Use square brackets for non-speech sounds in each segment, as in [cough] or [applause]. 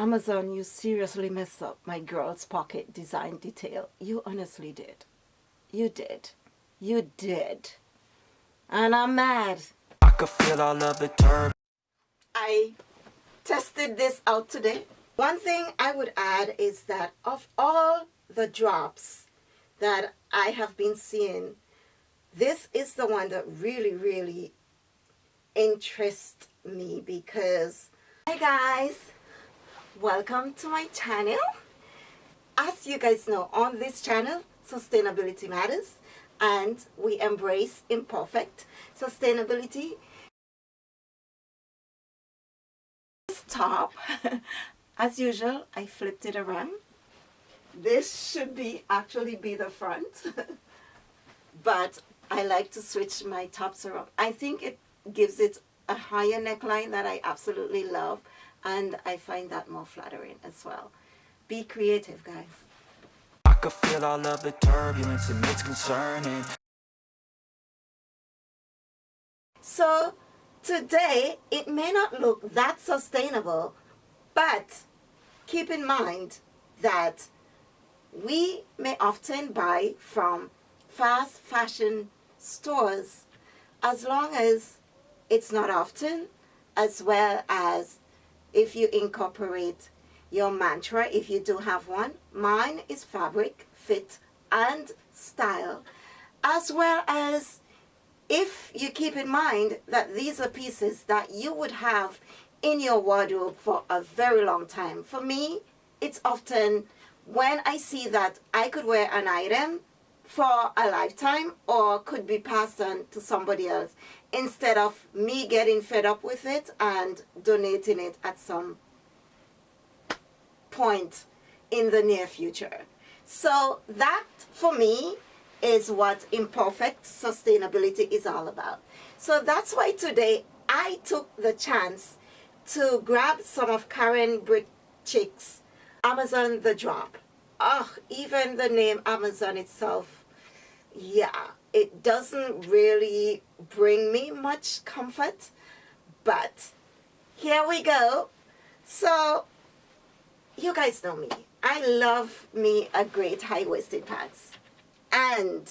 Amazon, you seriously messed up my girl's pocket design detail. You honestly did. You did. You did. And I'm mad. I could feel all of the turb. I tested this out today. One thing I would add is that of all the drops that I have been seeing, this is the one that really, really interests me because, hi guys, welcome to my channel. As you guys know, on this channel, Sustainability Matters, and we embrace imperfect sustainability. This top, [laughs] as usual, I flipped it around. This should be actually be the front, [laughs] but I like to switch my tops around. I think it gives it a higher neckline that I absolutely love and I find that more flattering as well. Be creative, guys. I could feel all of the turbulence and it's concerning. So today, it may not look that sustainable, but keep in mind that we may often buy from fast fashion stores as long as it's not often, as well as if you incorporate your mantra, if you do have one. Mine is fabric, fit, and style, as well as if you keep in mind that these are pieces that you would have in your wardrobe for a very long time. For me, it's often when I see that I could wear an item for a lifetime or could be passed on to somebody else instead of me getting fed up with it and donating it at some point in the near future. So that for me is what imperfect sustainability is all about. So that's why today I took the chance to grab some of Karen Britchick's Amazon The Drop. Oh, even the name Amazon itself, yeah, it doesn't really bring me much comfort, but here we go. So, you guys know me. I love me a great high-waisted pants. And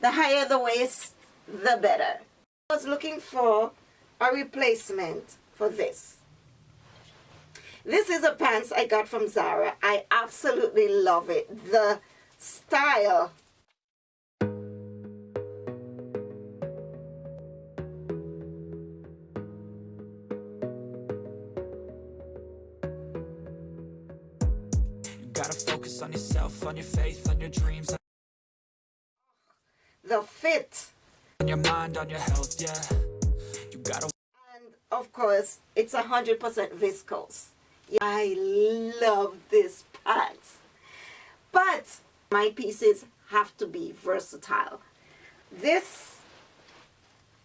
the higher the waist, the better. I was looking for a replacement for this. This is a pants I got from Zara. I absolutely love it. The style gotta focus on yourself, on your faith, on your dreams. The fit. On your mind, on your health, yeah. You gotta. And of course, it's a hundred percent viscose. Yeah, I love this pants. But my pieces have to be versatile. This,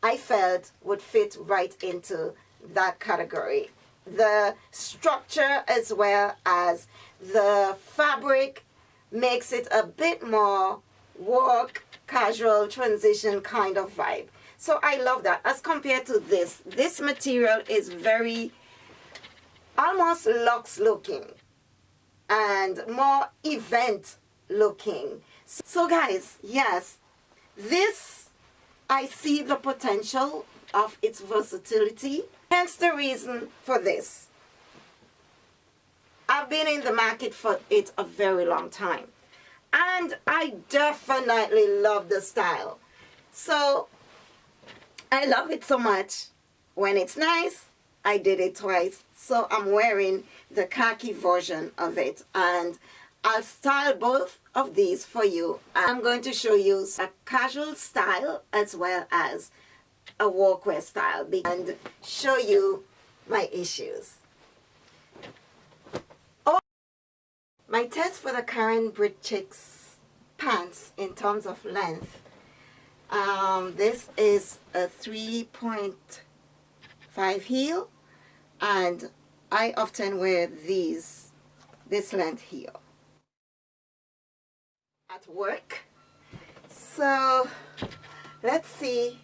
I felt, would fit right into that category. The structure as well as the fabric makes it a bit more work, casual, transition kind of vibe. So I love that. As compared to this, this material is very almost luxe looking and more event looking. So guys, yes, this, I see the potential of its versatility. Hence the reason for this. I've been in the market for it a very long time. And I definitely love the style. So, I love it so much. When it's nice, I did it twice. So I'm wearing the khaki version of it. And I'll style both of these for you. I'm going to show you a casual style as well as a workwear style and show you my issues. Oh, my test for the Karen Britchick's pants in terms of length. Um, this is a 3.5 heel and I often wear these this length heel at work so let's see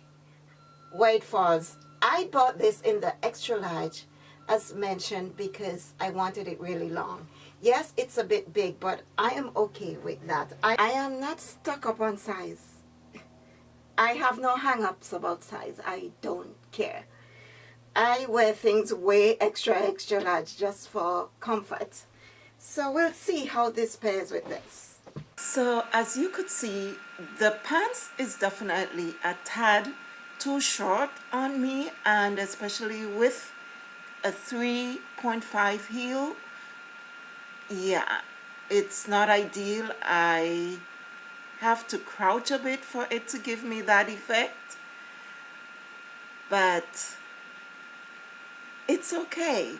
it falls I bought this in the extra large as mentioned because I wanted it really long. Yes, it's a bit big, but I am okay with that. I, I am not stuck up on size. I have no hang-ups about size. I don't care. I wear things way extra extra large just for comfort. So we'll see how this pairs with this. So as you could see, the pants is definitely a tad too short on me and especially with a 3.5 heel yeah it's not ideal. I have to crouch a bit for it to give me that effect but it's okay.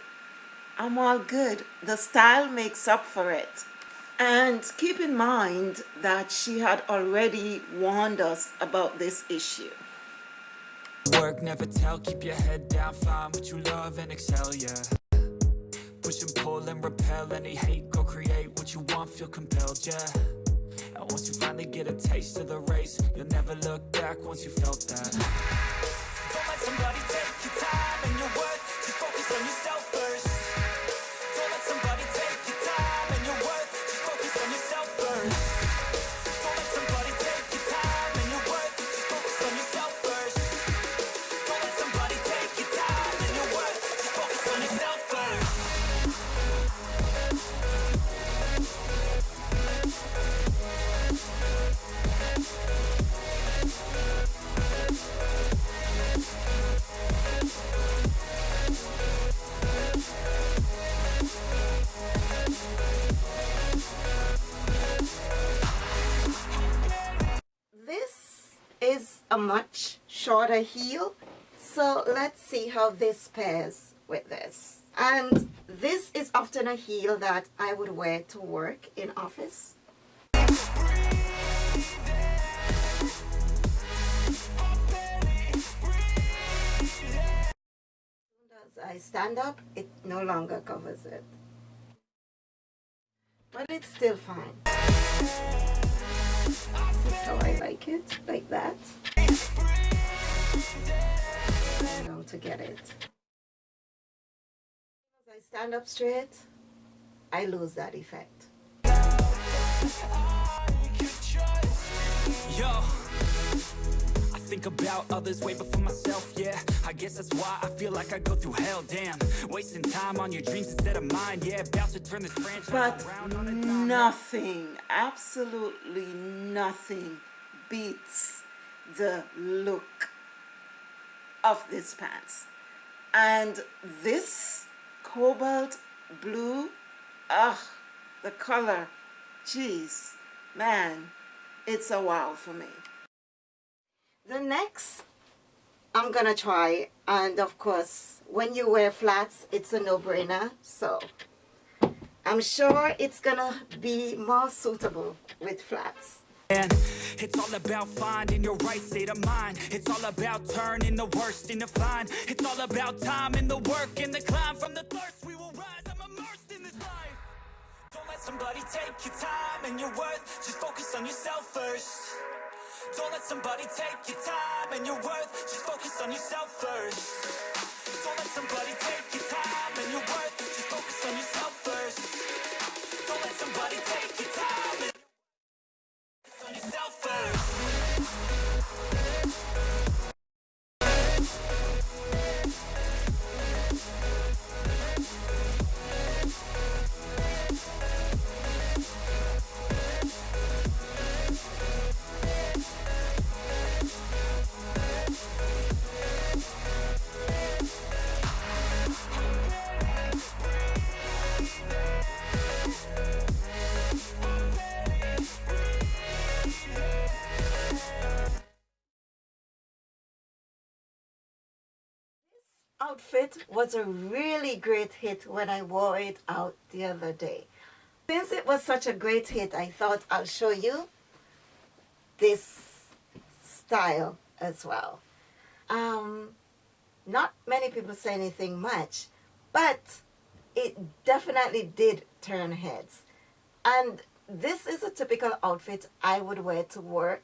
I'm all good. The style makes up for it. And keep in mind that she had already warned us about this issue Work, never tell, keep your head down, find what you love and excel, yeah. Push and pull and repel any hate, go create what you want, feel compelled, yeah. And once you finally get a taste of the race, you'll never look back once you felt that. Don't let somebody take your time and your worth, just focus on yourself a much shorter heel. So let's see how this pairs with this. And this is often a heel that I would wear to work in office. As I stand up it no longer covers it. But it's still fine this is how I like it like that know to get it. As I stand up straight, I lose that effect. Yo, think about others way before myself, yeah. I guess that's why I feel like I go through hell, damn. Wasting time on your dreams instead of mine, yeah. About to turn this franchise but around nothing, absolutely nothing beats the look of these pants. And this cobalt blue ugh the color jeez man it's a wow for me the next I'm gonna try and of course when you wear flats it's a no-brainer so I'm sure it's gonna be more suitable with flats. It's all about finding your right state of mind. It's all about turning the worst into fine. It's all about time and the work and the climb. From the thirst we will rise, I'm immersed in this life. Don't let somebody take your time and your worth. Just focus on yourself first Don't let somebody take your time and your worth. Just focus on yourself first. Don't let somebody take your time and your worth. Just focus on yourself first. Don't let somebody take outfit was a really great hit when I wore it out the other day. Since it was such a great hit, I thought I'll show you this style as well. Um, not many people say anything much, but it definitely did turn heads. And this is a typical outfit I would wear to work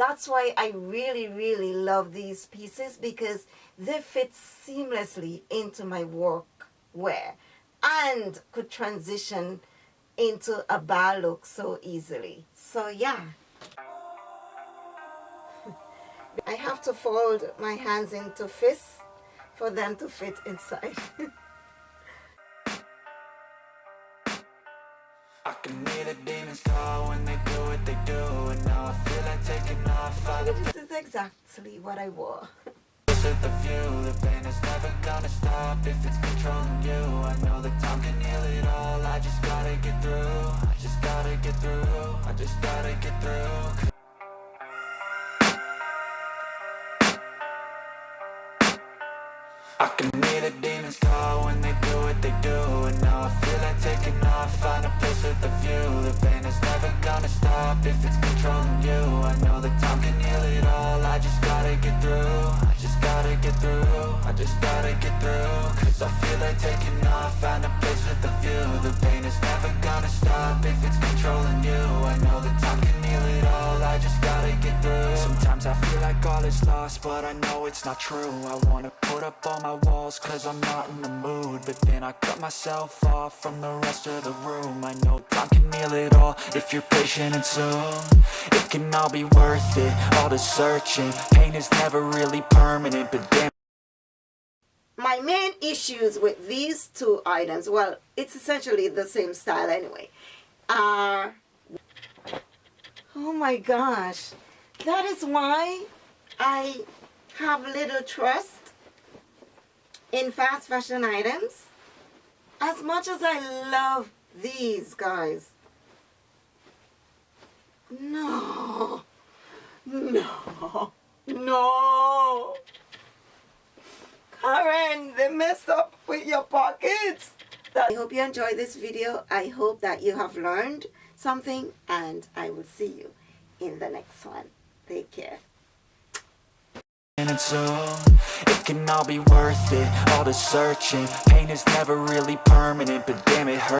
that's why I really, really love these pieces because they fit seamlessly into my work wear and could transition into a bar look so easily. So yeah. [laughs] I have to fold my hands into fists for them to fit inside. [laughs] I can hear the demons call when they do what exactly what I wore. The view, the pain is never gonna stop If it's controlling you I know that time can heal it all I just gotta get through I just gotta get through I just gotta get through I can hear the demons call when they do what they do And now I feel like taking off, find a place with a view. The pain is never gonna stop if it's controlling you. I know get through. I just gotta get through, I just gotta get through. Cause I feel like taking off, find a place with a view. The pain is never gonna stop if it's controlling you. I know like all is lost, but I know it's not true. I wanna put up all my walls cause I'm not in the mood But then I cut myself off from the rest of the room. I know time can heal it all if you're patient and soon. It can all be worth it, all the searching. Pain is never really permanent, but damn. My main issues with these two items, well, it's essentially the same style anyway, are, oh my gosh, that is why I have little trust in fast fashion items. As much as I love these guys, no, no, no. Karen, they messed up with your pockets. I hope you enjoyed this video. I hope that you have learned something and I will see you in the next one. Take care. Soon It can all be worth it, all the searching. Pain is never really permanent, but damn it hurts